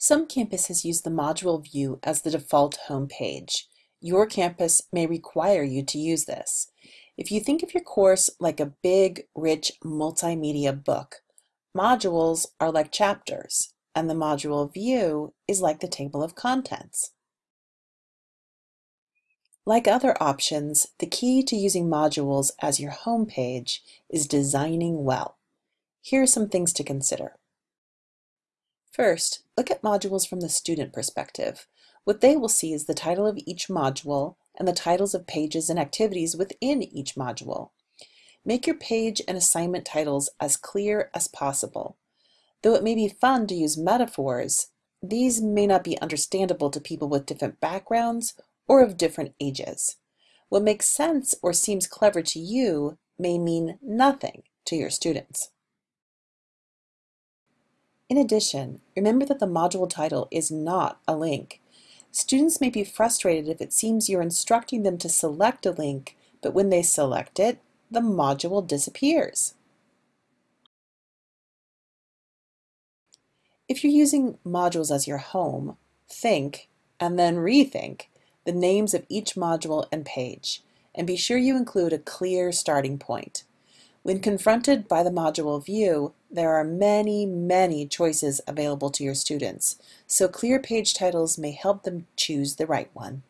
Some campuses use the module view as the default home page. Your campus may require you to use this. If you think of your course like a big, rich multimedia book, modules are like chapters, and the module view is like the table of contents. Like other options, the key to using modules as your home page is designing well. Here are some things to consider. First, look at modules from the student perspective. What they will see is the title of each module and the titles of pages and activities within each module. Make your page and assignment titles as clear as possible. Though it may be fun to use metaphors, these may not be understandable to people with different backgrounds or of different ages. What makes sense or seems clever to you may mean nothing to your students. In addition, remember that the module title is not a link. Students may be frustrated if it seems you're instructing them to select a link, but when they select it, the module disappears. If you're using modules as your home, think, and then rethink, the names of each module and page, and be sure you include a clear starting point. When confronted by the module view, there are many, many choices available to your students, so clear page titles may help them choose the right one.